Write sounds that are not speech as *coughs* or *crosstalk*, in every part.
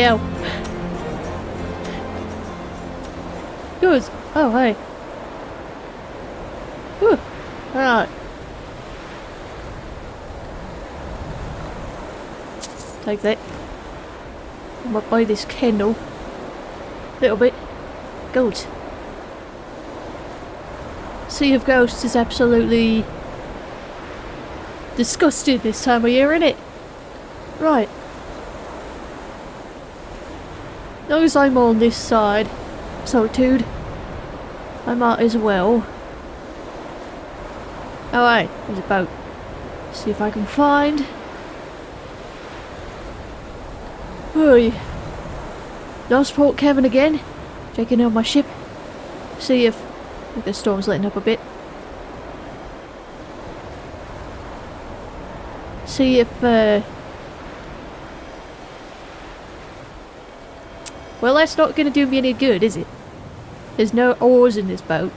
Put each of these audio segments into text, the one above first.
Hell. Good. Oh, hey. Whew. Alright. Take that. I might buy this candle. Little bit. Gold. Sea of Ghosts is absolutely disgusting this time of year, isn't it? Right. As I'm on this side, Solitude, I might as well. Hey, there's a boat. See if I can find... Oi. Lost Port Kevin again. Checking on my ship. See if, if the storm's letting up a bit. See if uh, Well, that's not going to do me any good, is it? There's no oars in this boat.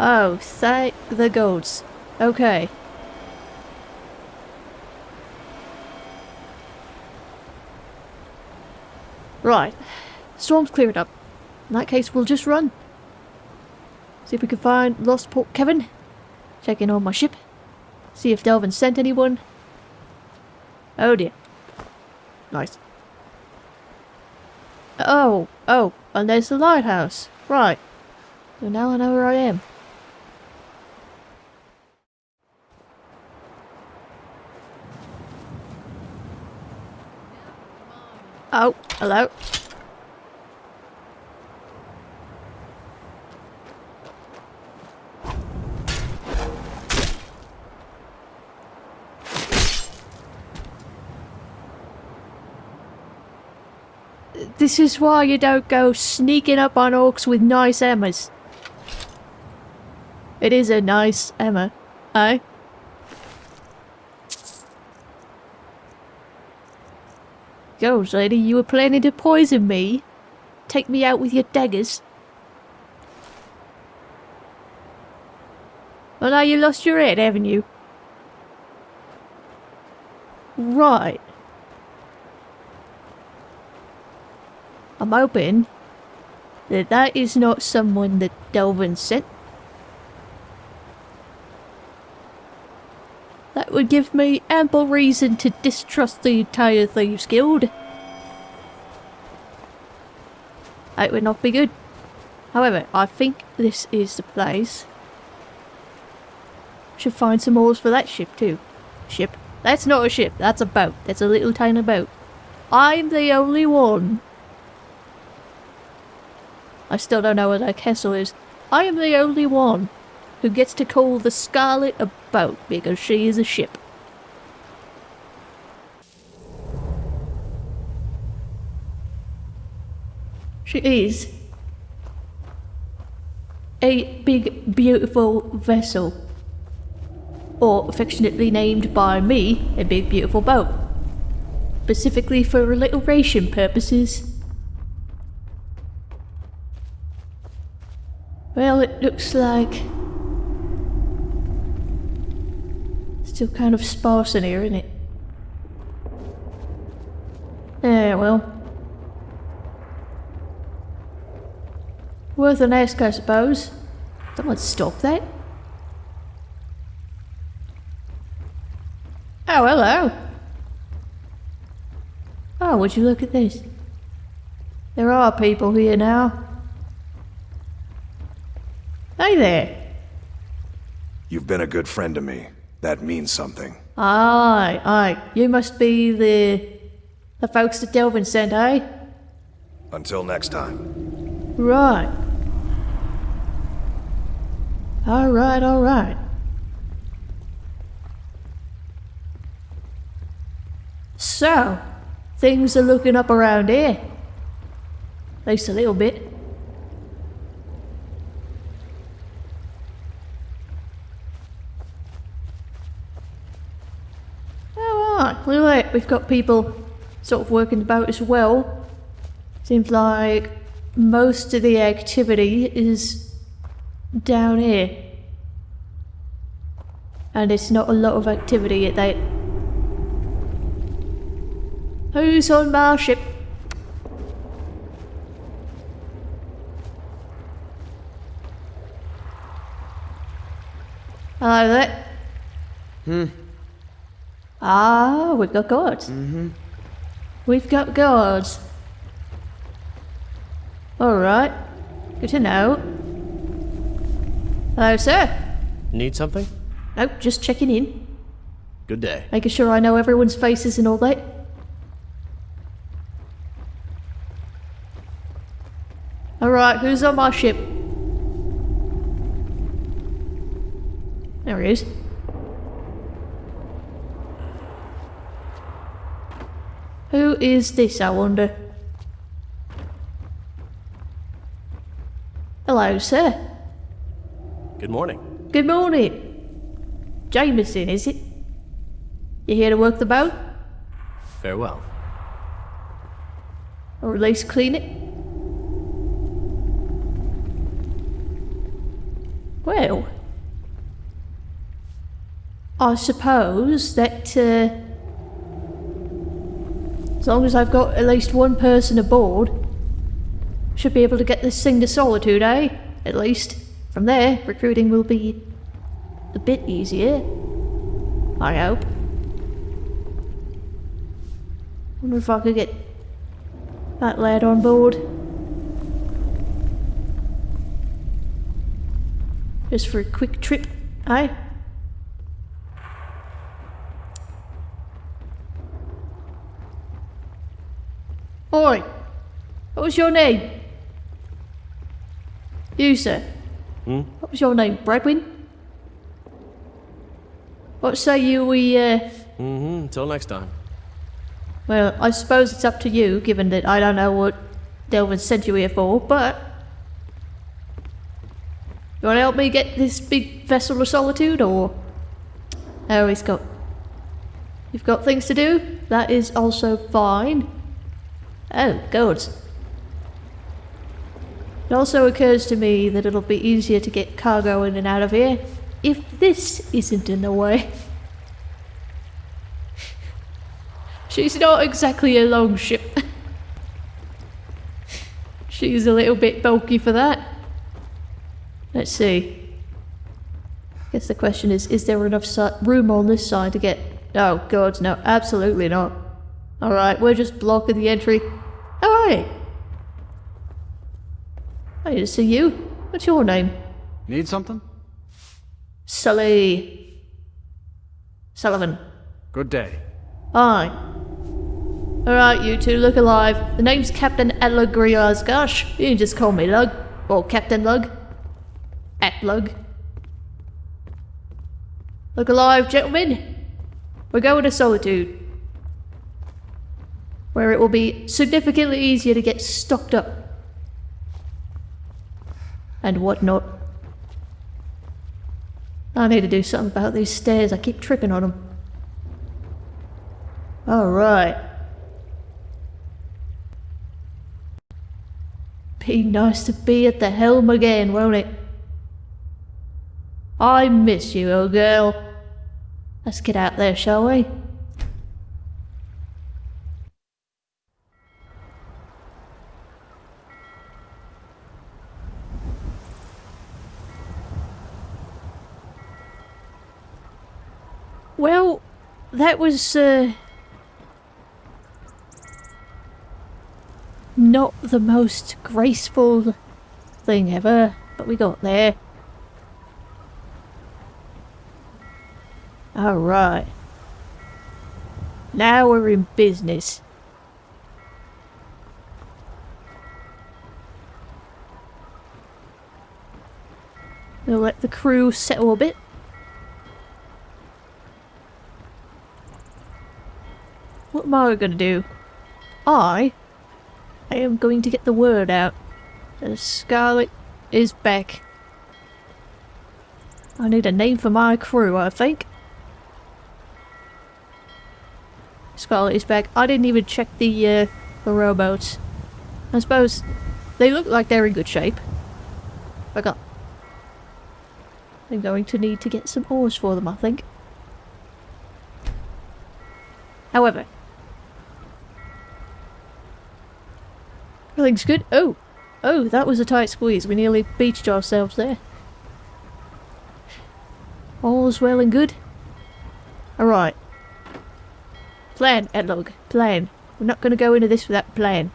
Oh, thank the goats. Okay. Right. Storm's cleared up. In that case, we'll just run. See if we can find Lost Port Kevin. Check in on my ship. See if Delvin sent anyone. Oh dear. Nice. Oh, oh, and there's the lighthouse. Right. So now I know where I am. Oh, hello. This is why you don't go sneaking up on orcs with nice Emmas. It is a nice Emma, eh? Goes, lady, you were planning to poison me? Take me out with your daggers? Well, now you lost your head, haven't you? Right. I'm hoping that that is not someone that Delvin sent. That would give me ample reason to distrust the entire Thieves Guild. It would not be good. However, I think this is the place. Should find some oars for that ship too. Ship? That's not a ship, that's a boat. That's a little tiny boat. I'm the only one I still don't know what that castle is. I am the only one who gets to call the Scarlet a boat because she is a ship. She is a big, beautiful vessel. Or affectionately named by me, a big, beautiful boat. Specifically for alliteration purposes. Well, it looks like... Still kind of sparse in here, isn't it? Yeah, well. Worth an ask, I suppose. Someone stop that. Oh, hello. Oh, would you look at this? There are people here now. Hi there. You've been a good friend to me. That means something. Aye, aye. You must be the... the folks that Delvin sent, eh? Until next time. Right. Alright, alright. So, things are looking up around here. At least a little bit. Look we've got people sort of working about as well. Seems like most of the activity is down here. And it's not a lot of activity at that. Who's on my ship? Hello there. Hmm. Ah, we've got guards. Mm-hmm. We've got guards. Alright. Good to know. Hello, sir. Need something? Nope, just checking in. Good day. Making sure I know everyone's faces and all that. Alright, who's on my ship? There he is. Who is this, I wonder? Hello, sir. Good morning. Good morning. Jameson, is it? You here to work the boat? Farewell. Or at least clean it? Well, I suppose that uh, as long as I've got at least one person aboard, should be able to get this thing to Solitude, eh? At least. From there, recruiting will be a bit easier. I hope. Wonder if I could get that lad on board. Just for a quick trip, eh? Oi! What was your name? You, sir. Hmm? What was your name? Bradwin? What say you we, uh... Mm-hmm. Until next time. Well, I suppose it's up to you, given that I don't know what Delvin sent you here for, but... You want to help me get this big vessel of solitude, or... Oh, he's got... You've got things to do? That is also fine. Oh, good. It also occurs to me that it'll be easier to get cargo in and out of here if this isn't in the way. *laughs* She's not exactly a long ship. *laughs* She's a little bit bulky for that. Let's see. I Guess the question is, is there enough si room on this side to get... Oh god, no, absolutely not. Alright, we're just blocking the entry. Alright. I need to see you. What's your name? Need something? Sully. Sullivan. Good day. Aye. Alright, you two, look alive. The name's Captain Alagriaz. Gosh, you can just call me Lug. Or Captain Lug. At Lug. Look alive, gentlemen. We're going to Solitude. Where it will be significantly easier to get stocked up. And whatnot. I need to do something about these stairs. I keep tripping on them. Alright. Be nice to be at the helm again, won't it? I miss you, old girl. Let's get out there, shall we? Well, that was, uh... Not the most graceful thing ever, but we got there. Alright. Now we're in business. We'll let the crew settle a bit. What am I gonna do? I? I am going to get the word out. The Scarlet is back. I need a name for my crew, I think. Scarlet is back. I didn't even check the, uh, the rowboats. I suppose they look like they're in good shape. Forgot. I'm going to need to get some oars for them, I think. However, Everything's good. Oh, oh, that was a tight squeeze. We nearly beached ourselves there. All's well and good. Alright. Plan, Edlog. Plan. We're not going to go into this without plan.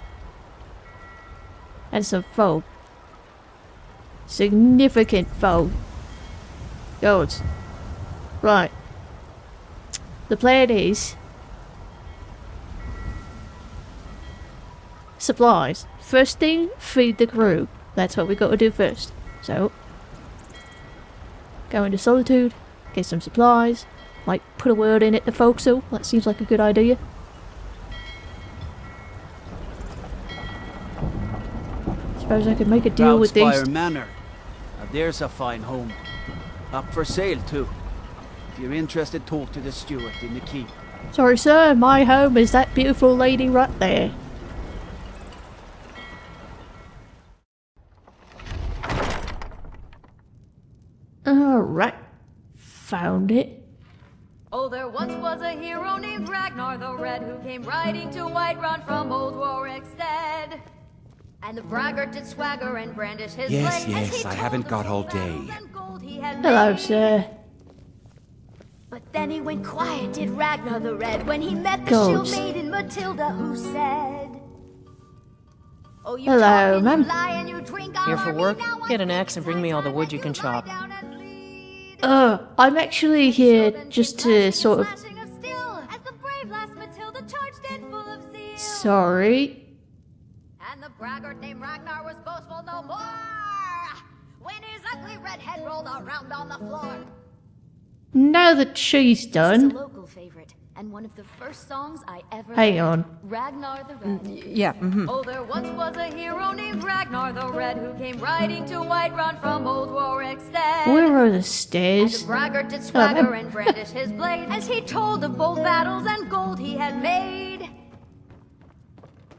And some fog. Significant fog. Gods. Right. The plan is... Supplies. First thing, feed the crew. That's what we got to do first. So... Go into Solitude, get some supplies, might put a word in at the forecastle. That seems like a good idea. Suppose I could make a deal with these. Manor. Now there's a fine home. Up for sale too. If you're interested, talk to the steward in the keep. Sorry, sir, my home is that beautiful lady right there. Alright. Found it. Oh, there once was a hero named Ragnar the Red who came riding to Whiterun from old Rorikstead. And the braggart did swagger and brandish his Yes, blade yes, I haven't got all day. gold he had Hello, made. sir. But then he went quiet, did Ragnar the Red, when he met the Goats. shield maiden Matilda, who said, Oh, you Hello, talk ma'am. you lie and you drink Here for work? Get an axe and bring me all the wood you can chop. Uh, I'm actually here just to sort of... Slashing of steel as the brave lass Matilda charged in full of zeal. Sorry. And the braggart named Ragnar was boastful no more when his ugly red head rolled around on the floor. Now that she's It's a done... local favorite and one of the first songs I ever Hang learned. on. Ragnar the Red. Yeah, mm-hmm. Oh, there once was a hero named Ragnar the Red who came riding to Whiterun from old Warwick's Rorikstead. Where are the And stairs? the braggart did Oh, swagger them. and brandish his blade as he told of bold battles and gold he had made.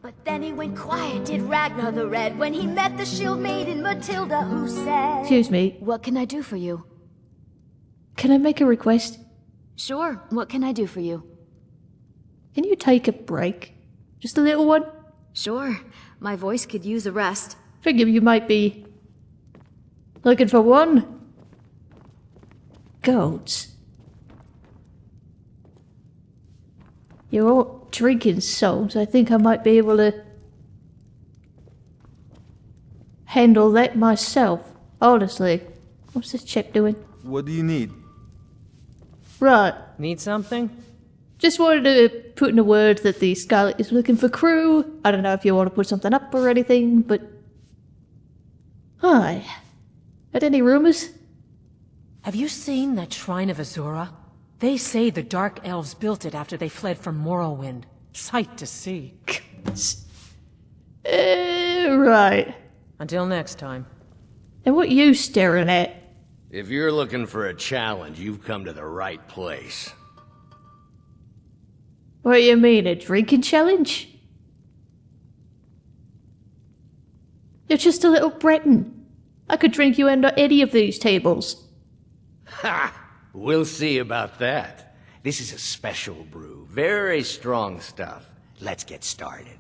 But then he went quiet, did Ragnar the Red, when he met the shield maiden Matilda, who said, Excuse me. What can I do for you? Can I make a request? Sure, what can I do for you? Can you take a break? Just a little one? Sure, my voice could use a rest. Figure you might be looking for one. Goats. You're all drinking souls. I think I might be able to handle that myself. Honestly. What's this chip doing? What do you need? Right. Need something? Just wanted to put in a word that the Scarlet is looking for crew. I don't know if you want to put something up or anything, but. Hi. Had any rumors? Have you seen that Shrine of Azura? They say the Dark Elves built it after they fled from Morrowind. Sight to see. Uh, right. Until next time. And what you staring at? If you're looking for a challenge, you've come to the right place. What do you mean, a drinking challenge? You're just a little Breton. I could drink you under any of these tables. Ha! We'll see about that. This is a special brew. Very strong stuff. Let's get started.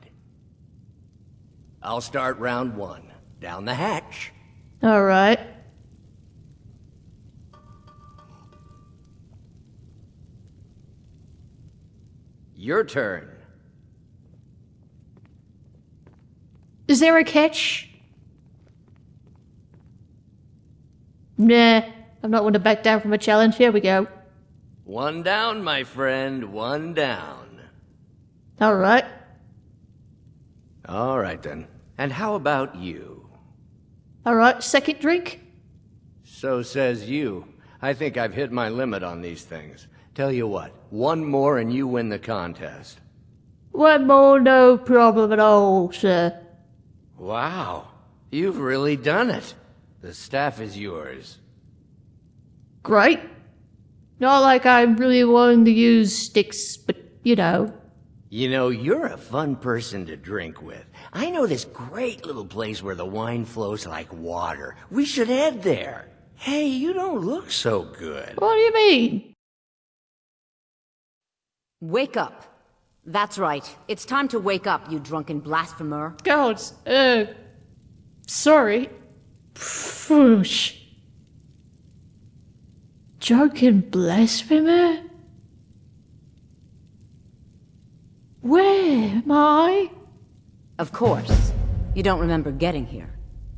I'll start round one. Down the hatch. Alright. Your turn. Is there a catch? Nah, I'm not one to back down from a challenge. Here we go. One down, my friend. One down. Alright. All right, then. And how about you? Alright, second drink? So says you. I think I've hit my limit on these things. Tell you what, one more and you win the contest. One more, no problem at all, sir. Wow, you've really done it. The staff is yours. Great. Not like I'm really wanting to use sticks, but you know. You know, you're a fun person to drink with. I know this great little place where the wine flows like water. We should head there. Hey, you don't look so good. What do you mean? Wake up. That's right. It's time to wake up, you drunken blasphemer. God, uh, sorry. Pfoosh. Drunken blasphemer? Where am I? Of course. You don't remember getting here.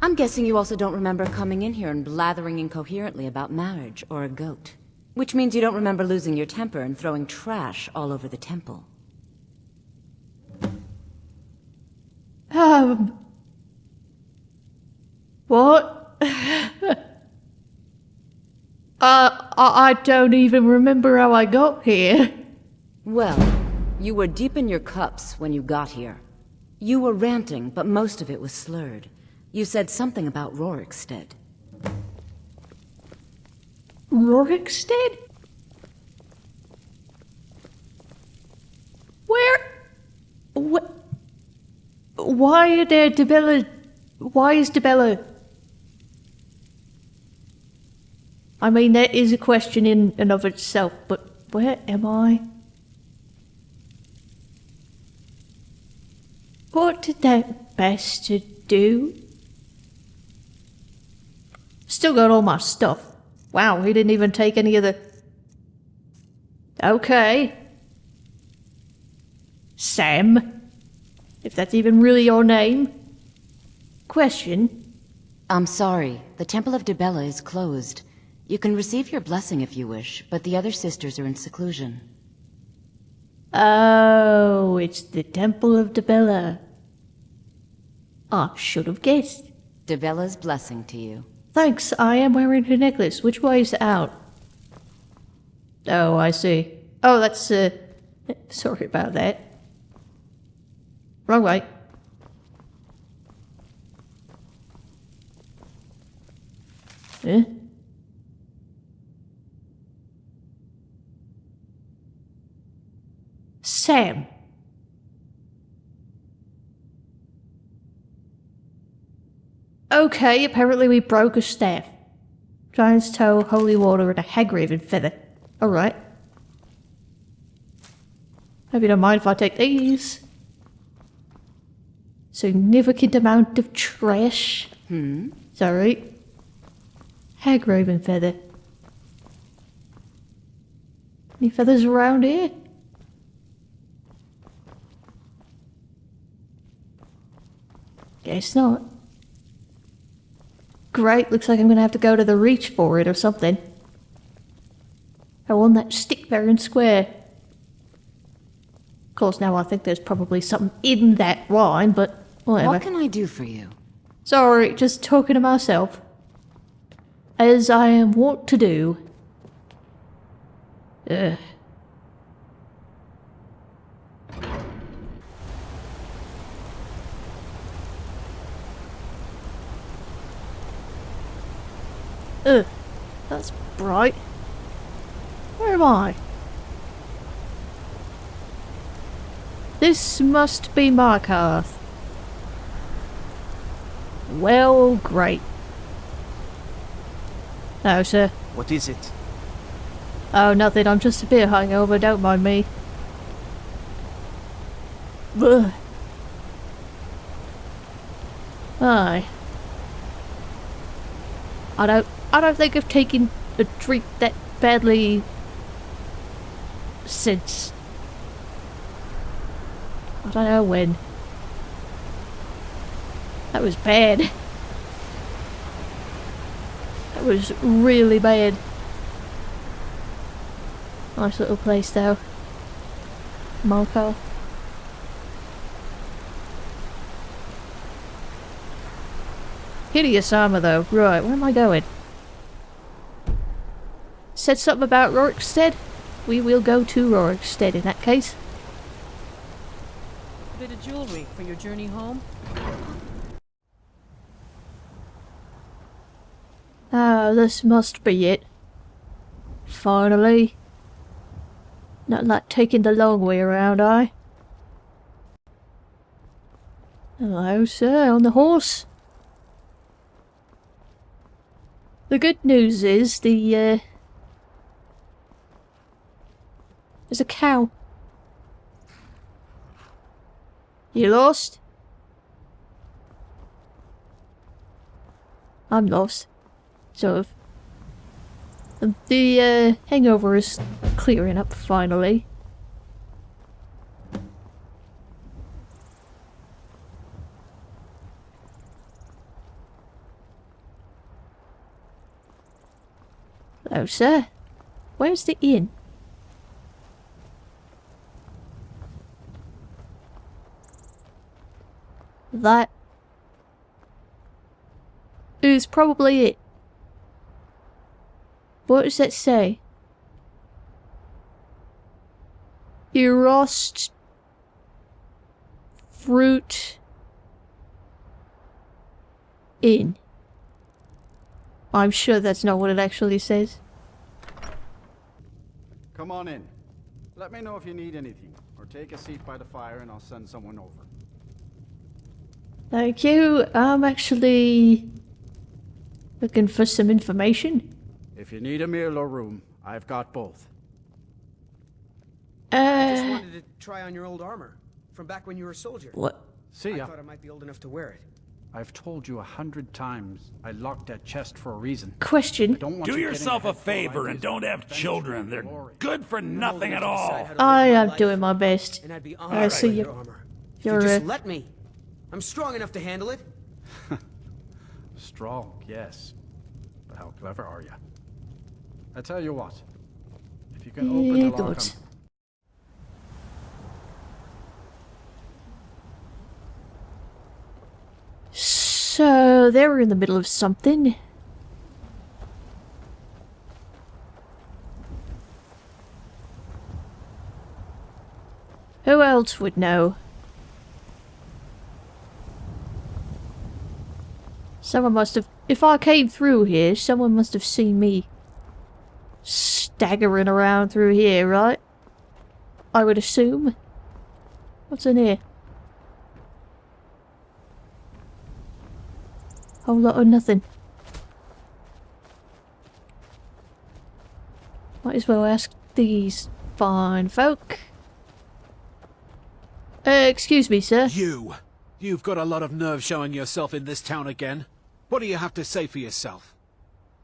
I'm guessing you also don't remember coming in here and blathering incoherently about marriage or a goat. Which means you don't remember losing your temper and throwing trash all over the temple. Um. What? *laughs* uh, I, I don't even remember how I got here. Well, you were deep in your cups when you got here. You were ranting, but most of it was slurred. You said something about Rorikstead. Rorikstead? Where? What? Why are there Dibella? Why is Dibella? I mean, that is a question in and of itself, but where am I? What did that bastard do? Still got all my stuff. Wow, he didn't even take any of the... Okay. Sam? If that's even really your name? Question? I'm sorry. The Temple of Dibella is closed. You can receive your blessing if you wish, but the other sisters are in seclusion. Oh, it's the Temple of Dibella. I should have guessed. Dibella's blessing to you. Thanks, I am wearing her necklace. Which way is out? Oh, I see. Oh, that's, uh... Sorry about that. Wrong way. Eh? Sam. Okay, apparently we broke a staff. Giant's toe, holy water, and a hagraven feather. Alright. Hope you don't mind if I take these. Significant amount of trash. Hmm? Sorry. Hagraven feather. Any feathers around here? Guess not. Great, looks like I'm gonna have to go to the reach for it or something. Oh, I want that stick fair and square. Of course, now I think there's probably something in that wine, but whatever. What can I do for you? Sorry, just talking to myself. As I am wont to do. Ugh. Ugh, that's bright. Where am I? This must be Markarth. Well, great. No, sir. What is it? Oh, nothing. I'm just a bit hungover. Don't mind me. Ugh. Aye. I don't. I don't think I've taken a drink that badly since. I don't know when. That was bad. That was really bad. Nice little place though. Malco. Hideous armor though. Right, where am I going? Said something about Rorikstead? We will go to Rorikstead in that case. A Bit of jewelry for your journey home? Ah, this must be it. Finally. Not like taking the long way around, I. Hello, sir, on the horse. The good news is the, uh... There's a cow. You lost? I'm lost. Sort of. The uh, hangover is clearing up finally. Hello, sir. Where's the inn? That is probably it. What does that say? Erost fruit in. I'm sure that's not what it actually says. Come on in. Let me know if you need anything, or take a seat by the fire and I'll send someone over. Thank you. I'm actually looking for some information. If you need a meal or room, I've got both. Uh, I Just wanted to try on your old armor from back when you were a soldier. what? See I thought I might be old enough to wear it. I've told you a hundred times I locked that chest for a reason. Question. Don't want Do you yourself a favor and don't have children. They're good for nothing at all. decide how to I am doing my best. And I'd be I honored see by you. your armor. If You're just let me. I'm strong enough to handle it. *laughs* Strong, yes. But how clever are you? I tell you what. If you can open Yeah, the lock good. on- So they were in the middle of something. Who else would know? Someone must have. If I came through here, someone must have seen me staggering around through here, right? I would assume. What's in here? Whole lot of nothing. Might as well ask these fine folk. Uh, excuse me, sir. You! You've got a lot of nerve showing yourself in this town again. What do you have to say for yourself?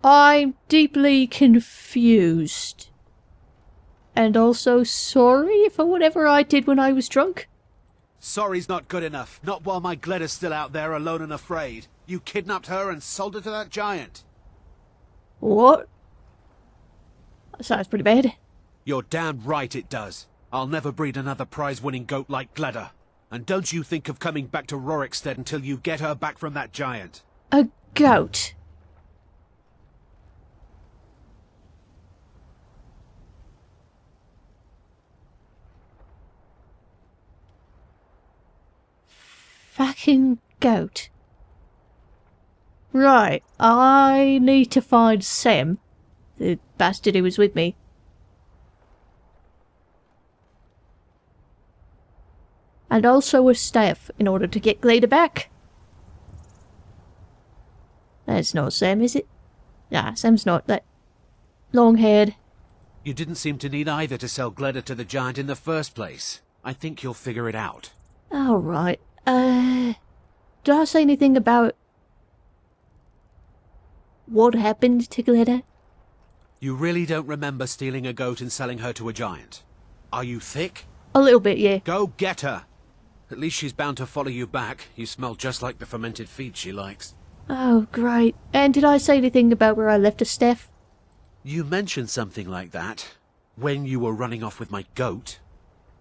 I'm deeply confused. And also sorry for whatever I did when I was drunk. Sorry's not good enough. Not while my Gleda's still out there alone and afraid. You kidnapped her and sold her to that giant. What? That sounds pretty bad. You're damn right it does. I'll never breed another prize-winning goat like Gleda. And don't you think of coming back to Rorikstead until you get her back from that giant. A goat. Fucking goat. Right, I need to find Sam, the bastard who was with me. And also a staff in order to get Gleda back. That's not Sam, is it? Nah, Sam's not that long-haired. You didn't seem to need either to sell Gleda to the giant in the first place. I think you'll figure it out. Alright, uh... Did I say anything about... What happened to Gleda? You really don't remember stealing a goat and selling her to a giant? Are you thick? A little bit, yeah. Go get her! At least she's bound to follow you back. You smell just like the fermented feed she likes. Oh, great. And did I say anything about where I left her, Steph? You mentioned something like that when you were running off with my goat.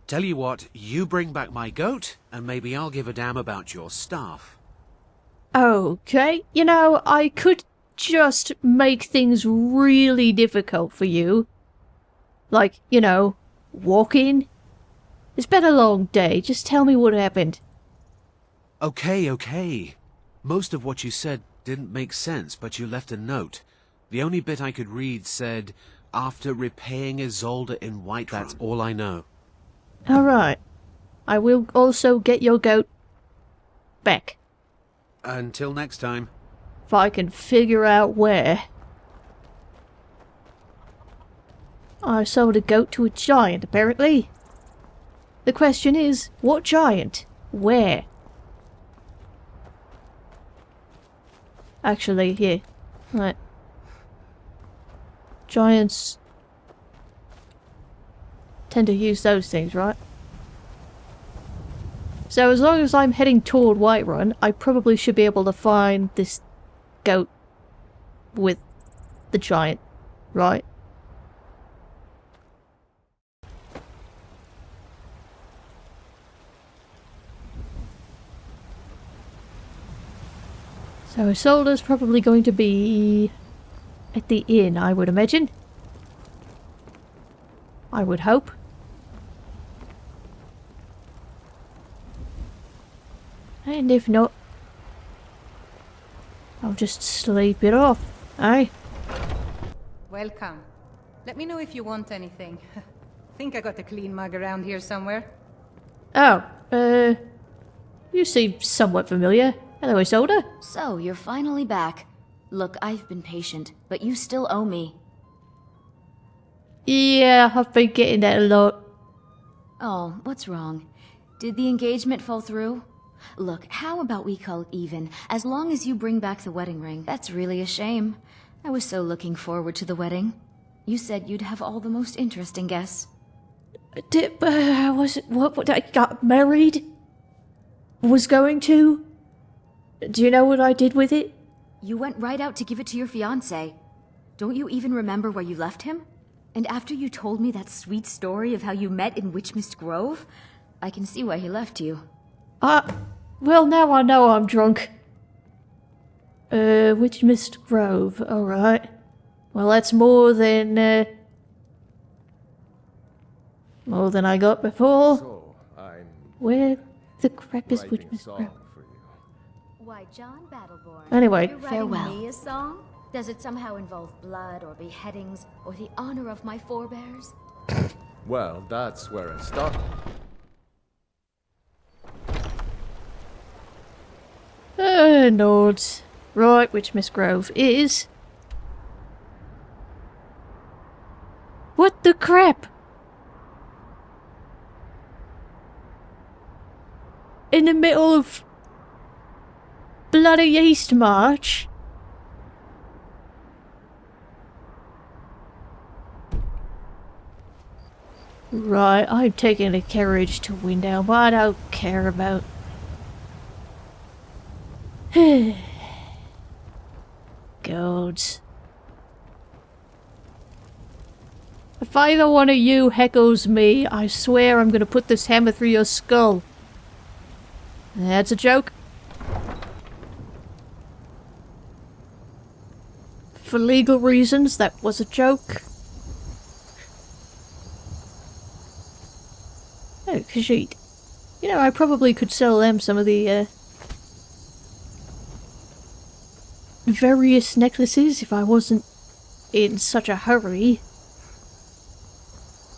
Tell you what, you bring back my goat, and maybe I'll give a damn about your staff. Okay, you know, I could just make things really difficult for you. Like, you know, walking. It's been a long day, just tell me what happened. Okay, okay. Most of what you said didn't make sense, but you left a note. The only bit I could read said, after repaying Ysolda in White. That's all I know. Alright. I will also get your goat back. Until next time. If I can figure out where. I sold a goat to a giant, apparently. The question is, what giant? Where? Actually, here. Right. Giants tend to use those things, right? So as long as I'm heading toward Whiterun, I probably should be able to find this goat with the giant, right? So Ysolda's probably going to be at the inn, I would imagine. I would hope. And if not, I'll just sleep it off, eh? Welcome. Let me know if you want anything. *laughs* Think I got a clean mug around here somewhere. Oh, uh, you seem somewhat familiar. Hello, Ysolda. So, you're finally back. Look, I've been patient, but you still owe me. Yeah, I've been getting that a lot. Oh, what's wrong? Did the engagement fall through? Look, how about we call it even, as long as you bring back the wedding ring? That's really a shame. I was so looking forward to the wedding. You said you'd have all the most interesting guests. Did, uh, was it, what, what, I got married? Was going to? Do you know what I did with it? You went right out to give it to your fiancé. Don't you even remember where you left him? And after you told me that sweet story of how you met in Witchmist Grove, I can see why he left you. Uh, well, now I know I'm drunk. Uh, Witchmist Grove, alright. Well, that's more than, uh, more than I got before. So, I'm Where the crap is writing Witchmist song Grove? for you. Why, Jon Battle-Born. Anyway. You're Farewell. me a song? Does it somehow involve blood or beheadings or the honor of my forebears? *coughs* Well, that's where it started. Uh, nods. Right, Witchmist Grove is... What the crap? In the middle of bloody Eastmarch? Right, I'm taking a carriage to Windhelm, but I don't care about... *sighs* Gods. If either one of you heckles me, I swear I'm gonna put this hammer through your skull. That's a joke. For legal reasons, that was a joke. Oh, Khajiit. You know, I probably could sell them some of the, uh, various necklaces if I wasn't in such a hurry.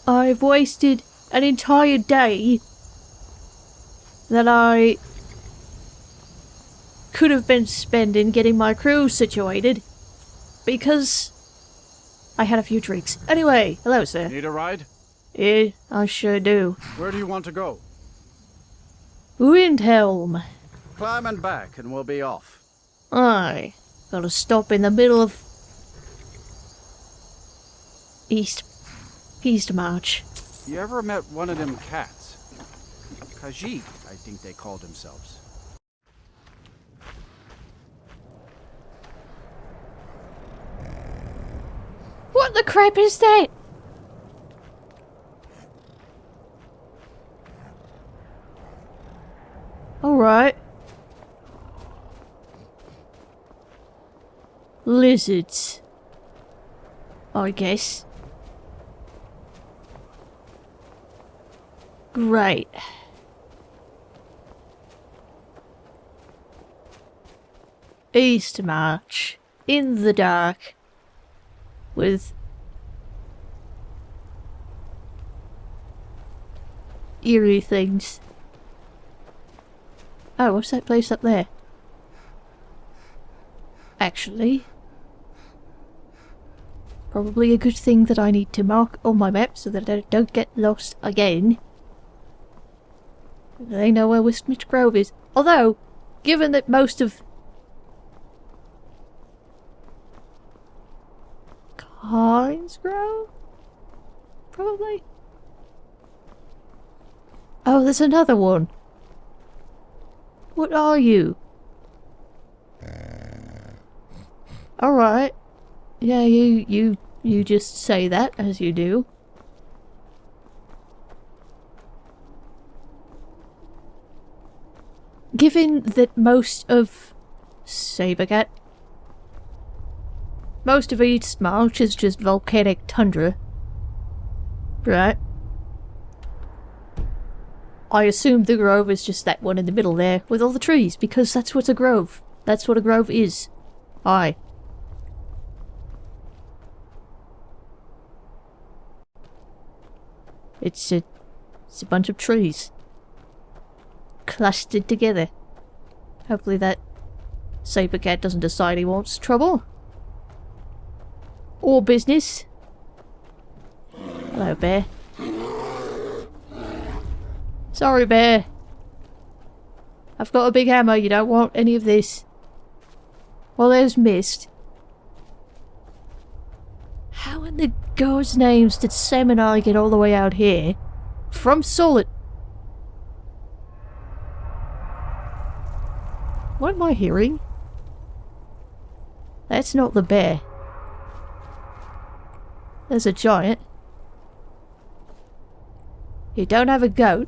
I've wasted an entire day that I could have been spending getting my crew situated because I had a few drinks. Anyway, hello sir. Need a ride? Yeah, I sure do. Where do you want to go? Windhelm. Climb and back, and we'll be off. Aye. Gotta stop in the middle of East Eastmarch. You ever met one of them cats? Khajiit, I think they called themselves. What the crap is that? Alright. Lizards. I guess. Great. Eastmarch. In the dark. With eerie things. Oh, what's that place up there? Actually, probably a good thing that I need to mark on my map so that I don't get lost again. They know where Witchmist Grove is. Although, given that most of Collins Grove? Probably. Oh, there's another one. What are you? Uh. Alright. Yeah, you, you, you just say that, as you do. Given that most of Sabercat most of Eastmarch is just volcanic tundra. Right. I assume the grove is just that one in the middle there, with all the trees, because that's what's a grove. That's what a grove is. Aye. It's a, it's a bunch of trees. Clustered together. Hopefully that saber cat doesn't decide he wants trouble. Or business. Hello, bear. Sorry, bear. I've got a big hammer, you don't want any of this. Well, there's mist. How in the God's names did Sam and I get all the way out here? From Solid. What am I hearing? That's not the bear. There's a giant. You don't have a goat.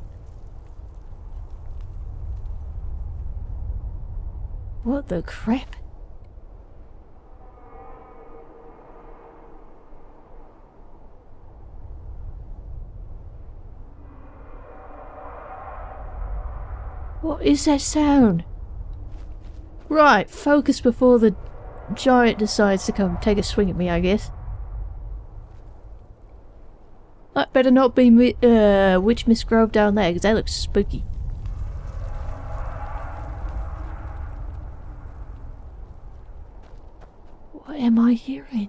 What the crap? What is that sound? Right, focus before the giant decides to come take a swing at me, I guess. That better not be uh, Witchmist Grove down there, because that looks spooky. What am I hearing?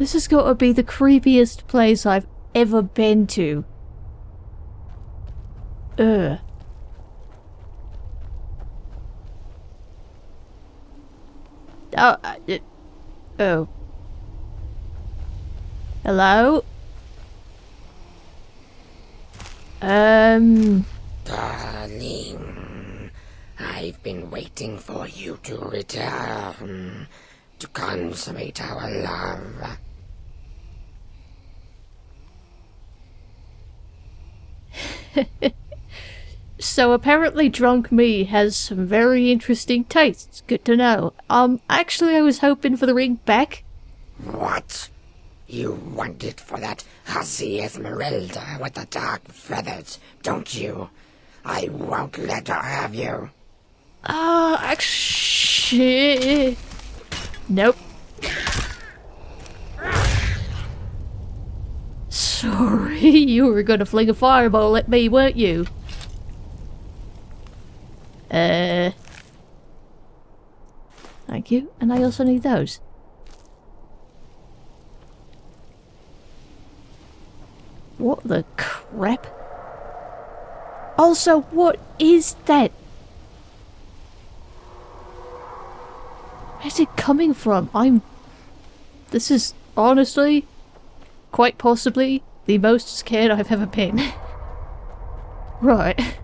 This has got to be the creepiest place I've ever been to. Ugh. Oh, oh. Hello? Um... Darling, I've been waiting for you to return to consummate our love. *laughs* So apparently drunk me has some very interesting tastes. Good to know. Um, actually I was hoping for the ring back. What? You want it for that hussy Esmeralda with the dark feathers, don't you? I won't let her have you. Ah, uh, actually... Nope. Sorry, *laughs* you were gonna fling a fireball at me, weren't you? Uh, thank you. And I also need those. What the crap? Also, what is that? Where's it coming from? I'm... This is honestly, quite possibly, the most scared I've ever been. *laughs* right.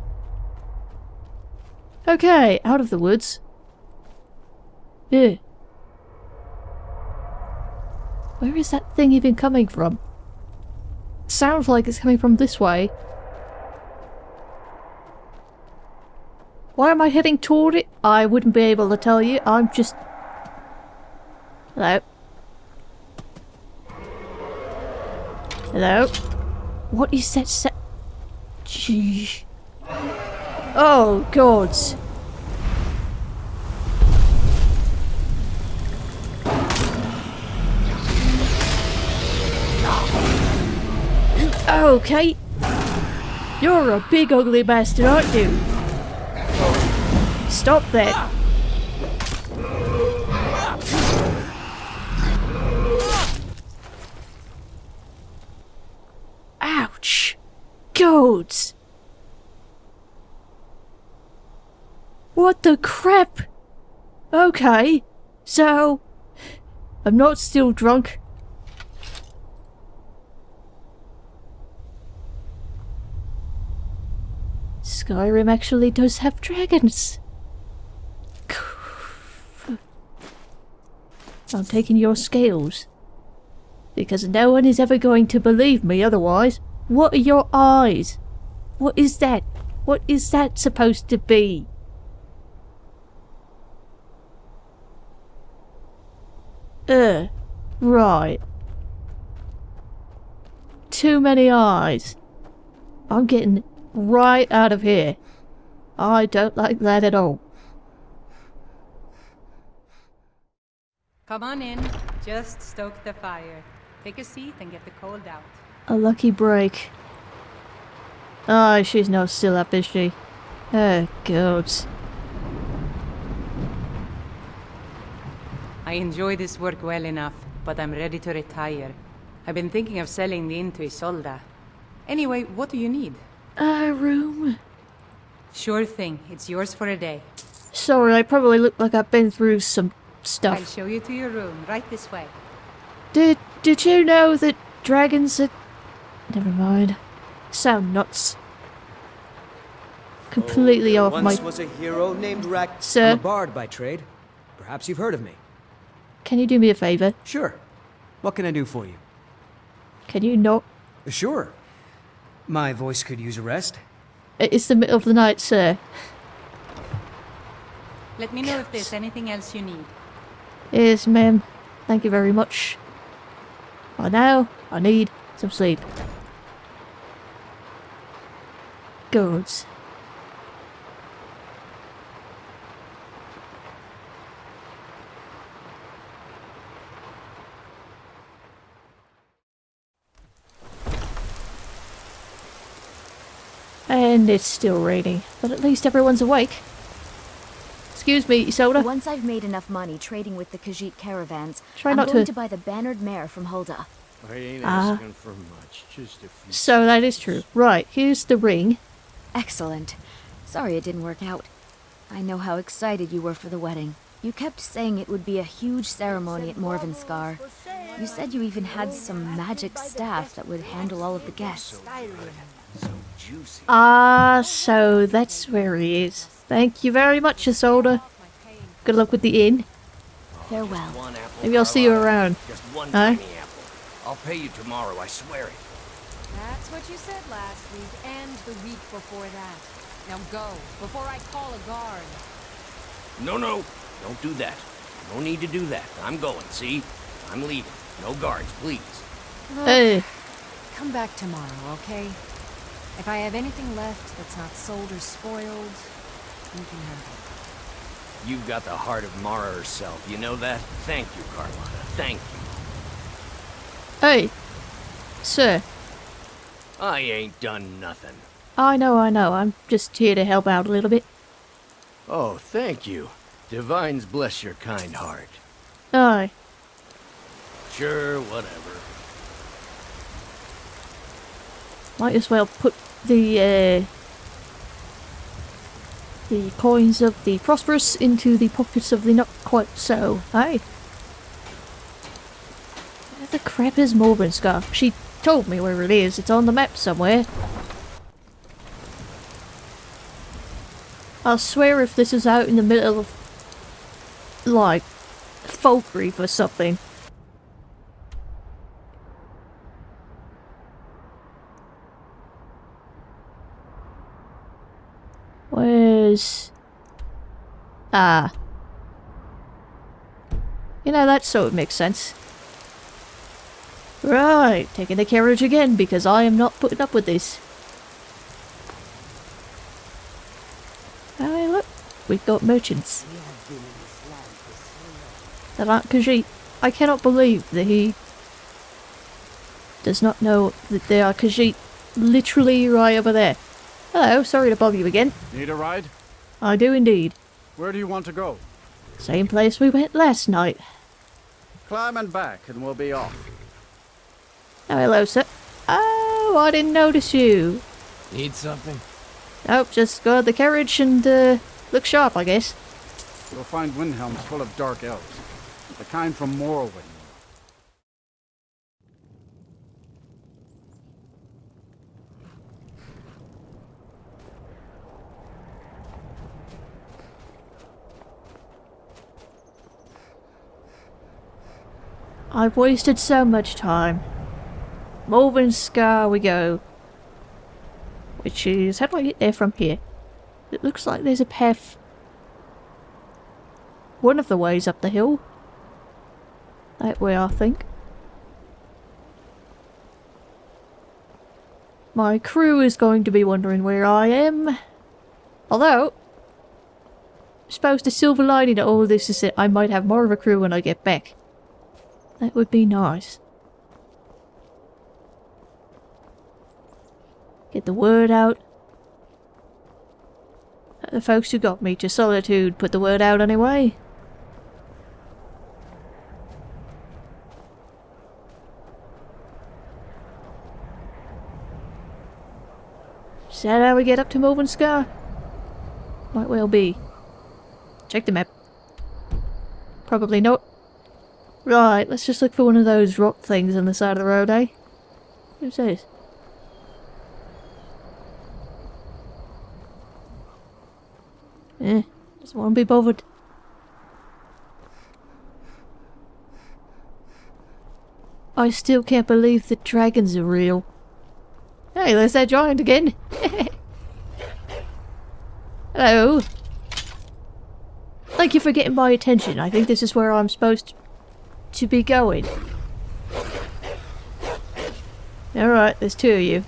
Okay, out of the woods. Yeah. Where is that thing even coming from? Sounds like it's coming from this way. Why am I heading toward it? I wouldn't be able to tell you. I'm just... Hello? Hello? What is that sa- Gee. Oh, gods. Oh, okay. You're a big ugly bastard, aren't you? Stop that. What the crap? Okay, so... I'm not still drunk. Skyrim actually does have dragons. I'm taking your scales. Because no one is ever going to believe me otherwise. What are your eyes? What is that? What is that supposed to be? Uh, right. Too many eyes. I'm getting right out of here. I don't like that at all. Come on in. Just stoke the fire. Take a seat and get the cold out. A lucky break. Oh, she's not still up, is she? Oh, gods. I enjoy this work well enough, but I'm ready to retire. I've been thinking of selling the inn to Ysolda. Anyway, what do you need? A room? Sure thing. It's yours for a day. Sorry, I probably look like I've been through some stuff. I'll show you to your room, right this way. Did did you know that dragons are never mind. Sound nuts. Completely Oh, off there my once was a hero named Rag. Sir? I'm a bard by trade. Perhaps you've heard of me. Can you do me a favour? Sure. What can I do for you? Can you not Sure. My voice could use a rest. it's the middle of the night, sir. Let me know if there's anything else you need. Yes, ma'am. Thank you very much. By now, I need some sleep. Gods. And it's still raining, but at least everyone's awake. Excuse me, Ysolda. Once I've made enough money trading with the Khajiit caravans, Try I'm not going to- to... buy the bannered mare from Hulda. I ain't Ah. asking for much, just a few. So that is true. Right, here's the ring. Excellent. Sorry it didn't work out. I know how excited you were for the wedding. You kept saying it would be a huge ceremony at Morvunskar. You said you even had some magic staff that would handle all of the guests. Ah, so that's where he is. Thank you very much, Ysolda. Good luck with the inn. Farewell. Maybe I'll see you around. Just one Huh? I'll pay you tomorrow, I swear it. That's what you said last week and the week before that. Now go, before I call a guard. No, no, don't do that. No need to do that. I'm going, see? I'm leaving. No guards, please. Look, Hey. Come back tomorrow, okay? If I have anything left that's not sold or spoiled, you can have it. You've got the heart of Mara herself, you know that? Thank you, Carlotta. Thank you. Hey, sir. I ain't done nothing. I know, I know. I'm just here to help out a little bit. Oh, thank you. Divines bless your kind heart. Aye. Sure, whatever. Might as well put the uh, the coins of the prosperous into the pockets of the not quite so. Hey. Where the crap is Morvunskar? She told me where it is. It's on the map somewhere. I'll swear if this is out in the middle of like Falkreath or something. Where's... Ah. You know, that sort of makes sense. Right, taking the carriage again because I am not putting up with this. Hey, look, we've got merchants. That aren't Khajiit. I cannot believe that he does not know that they are Khajiit literally right over there. Hello, sorry to bother you again. Need a ride? I do indeed. Where do you want to go? Same place we went last night. Climb and back, and we'll be off. Oh, hello, sir. Oh, I didn't notice you. Need something? Nope, just guard the carriage and uh, look sharp, I guess. You'll find Windhelm's full of dark elves. The kind from Morrowind. I've wasted so much time. Morvunskar we go. Which is... how do I get there from here? It looks like there's a path... One of the ways up the hill. That way, I think. My crew is going to be wondering where I am. Although... I suppose the silver lining to all this is that I might have more of a crew when I get back. That would be nice. Get the word out. The folks who got me to Solitude put the word out anyway. Is that how we get up to Morvunskar? Might well be. Check the map. Probably not. Right, let's just look for one of those rock things on the side of the road, eh? Who's this? Eh, just won't be bothered. I still can't believe the dragons are real. Hey, there's that giant again. *laughs* Hello. Thank you for getting my attention. I think this is where I'm supposed to be going. Alright, there's two of you.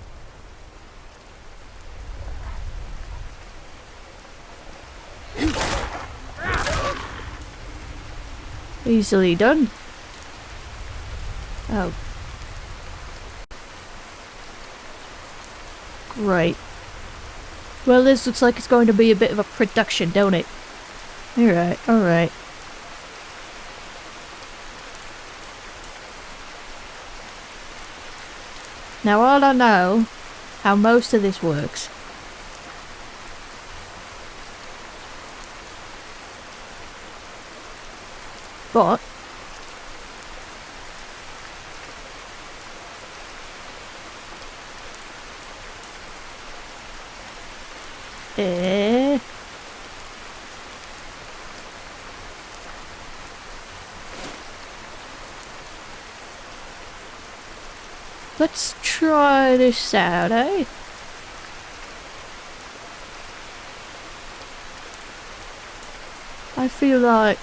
Easily done. Oh. Great. Well, this looks like it's going to be a bit of a production, don't it? Alright, alright. Now all I know how most of this works. But Eh Let's try this out, eh? I feel like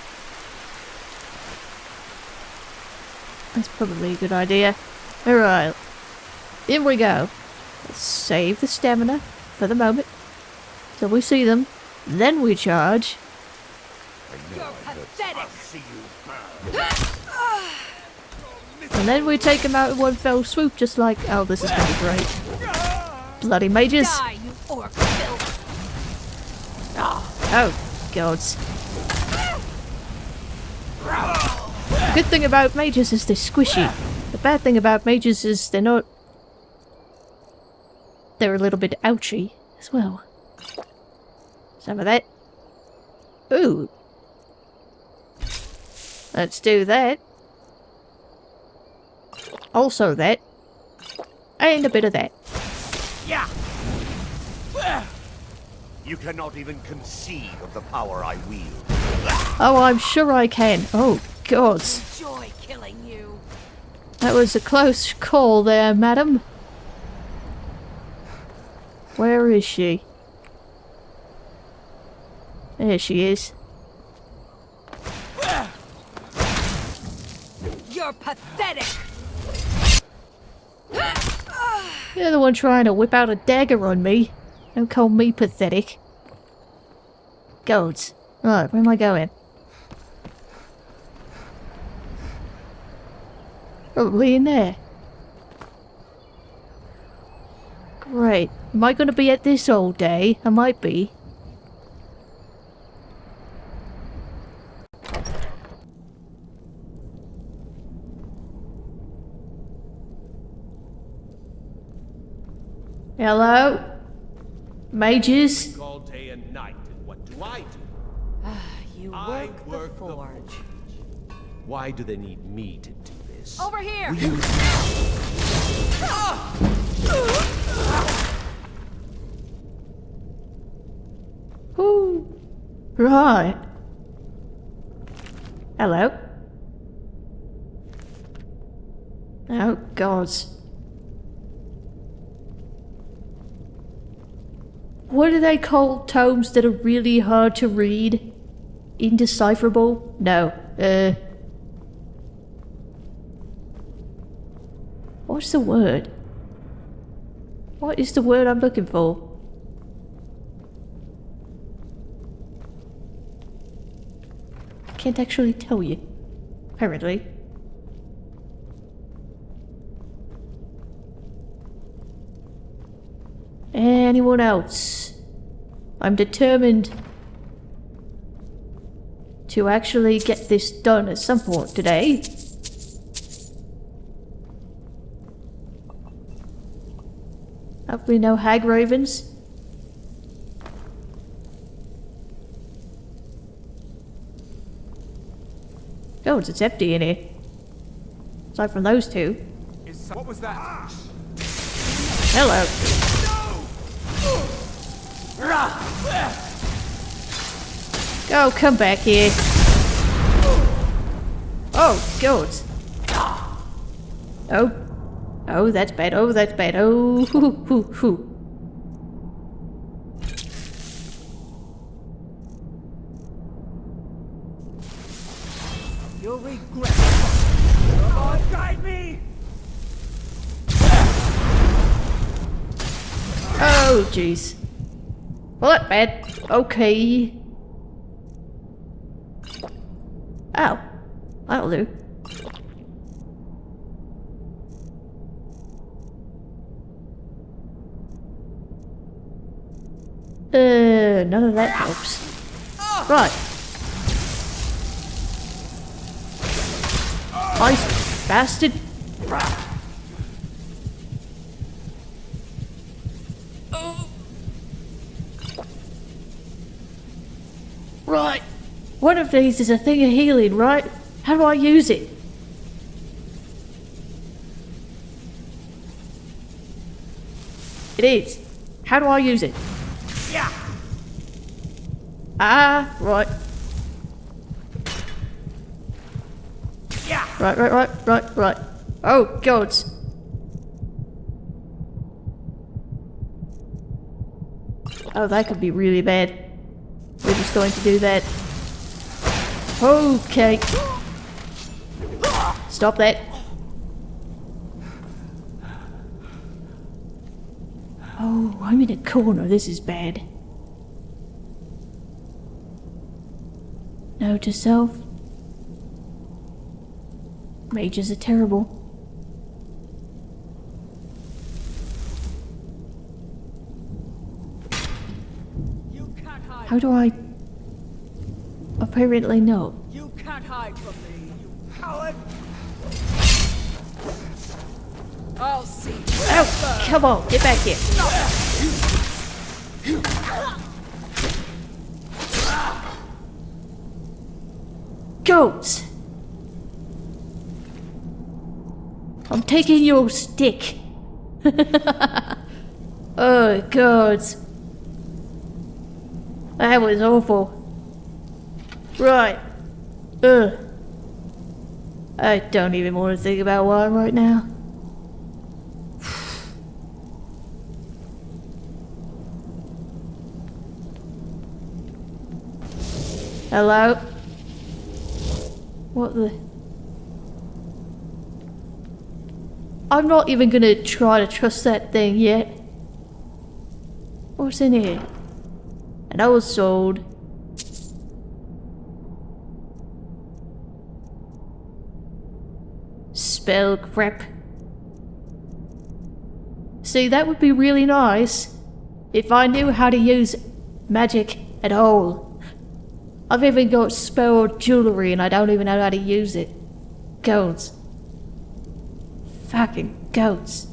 that's probably a good idea. Alright, in we go. Let's save the stamina for the moment. So we see them, then we charge. And then we take them out in one fell swoop just like... Oh, this is gonna be great. Bloody mages! Ah, oh, gods. The good thing about mages is they're squishy. The bad thing about mages is they're not... They're a little bit ouchy as well. Some of that. Ooh. Let's do that. Also that. And a bit of that. Yeah. You cannot even conceive of the power I wield. Oh, I'm sure I can. Oh, God. Enjoy killing you. That was a close call there, madam. Where is she? There she is. You're pathetic. You're the one trying to whip out a dagger on me. Don't call me pathetic. Gods. Right, where am I going? Probably in there. Great. Am I going to be at this all day? I might be. Hello? Mages. All day and night, and what do I do? you I work, work the forge. Why do they need me to do this? Over here! Ooh. Right. Hello. Oh, gods. What do they call tomes that are really hard to read? Indecipherable? No. Uh. What's the word? What is the word I'm looking for? I can't actually tell you. Apparently. Anyone else? I'm determined to actually get this done at some point today. Hopefully no Hagravens. Oh, it's empty in here. Aside from those two. What was that? Hello. Go, come back here. Oh, God. Oh. Oh, that's bad. Oh, that's bad. Oh, hoo, hoo, hoo. You'll regret it. Come on, guide me! Oh, jeez. Well, that bad. Okay. Ow. That'll do. Uh, none of that helps. Right. Ice bastard. Right. One of these is a thing of healing, right? How do I use it? It is. How do I use it? Ah, right. Yeah. Right, right, right, right, right. Oh, gods. Oh, that could be really bad. We're just going to do that. Okay. Stop that. Oh, I'm in a corner. This is bad. Note to self. Mages are terrible. How do I... Apparently no. You can't hide from me, you coward! I'll see. Oh, come on, get back here. I'm taking your stick. *laughs* oh, gods. That was awful. Right. Ugh. I don't even want to think about wine right now. *sighs* Hello? What the? I'm not even gonna try to trust that thing yet. What's in here? And I was sold. Spell crap. See, that would be really nice if I knew how to use magic at all. I've even got spare jewellery and I don't even know how to use it. Goats. Fucking goats.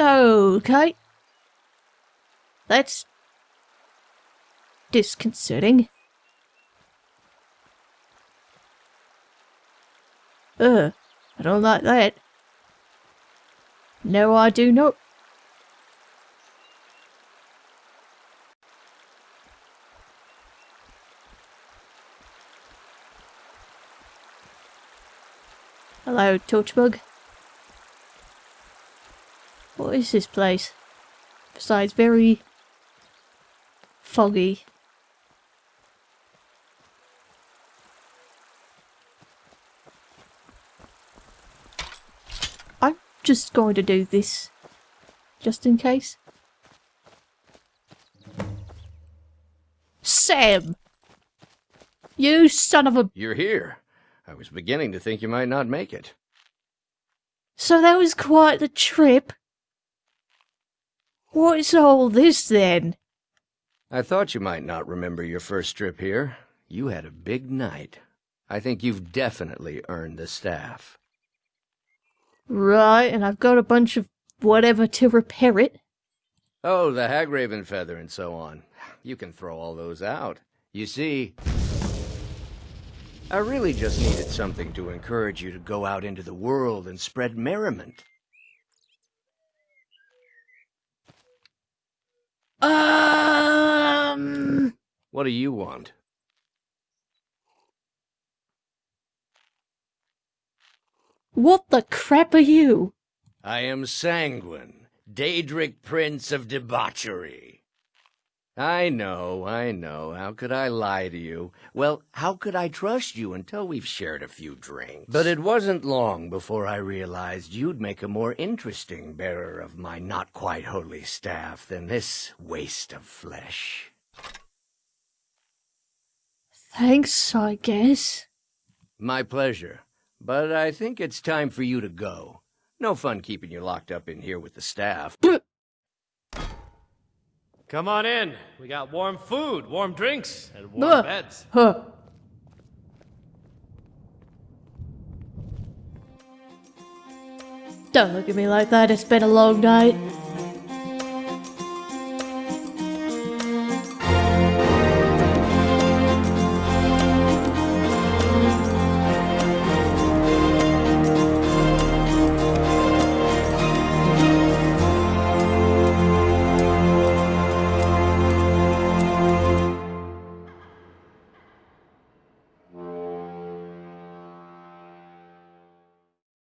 Okay. That's disconcerting. Ugh, I don't like that. No, I do not. Hello, Torchbug. What is this place? Besides, very foggy. I'm just going to do this. Just in case. Sam! You son of a... You're here. I was beginning to think you might not make it. So that was quite the trip. What's all this then? I thought you might not remember your first trip here. You had a big night. I think you've definitely earned the staff. Right, and I've got a bunch of whatever to repair it. Oh, the Hagraven feather and so on. You can throw all those out. You see, I really just needed something to encourage you to go out into the world and spread merriment. Um... What do you want? What the crap are you? I am Sanguine, Daedric Prince of Debauchery. I know, I know. How could I lie to you? Well, how could I trust you until we've shared a few drinks? But it wasn't long before I realized you'd make a more interesting bearer of my not quite holy staff than this waste of flesh. Thanks, I guess. My pleasure. But I think it's time for you to go. No fun keeping you locked up in here with the staff. Come on in. We got warm food, warm drinks, and warm Ugh. beds. Huh. Don't look at me like that, it's been a long night.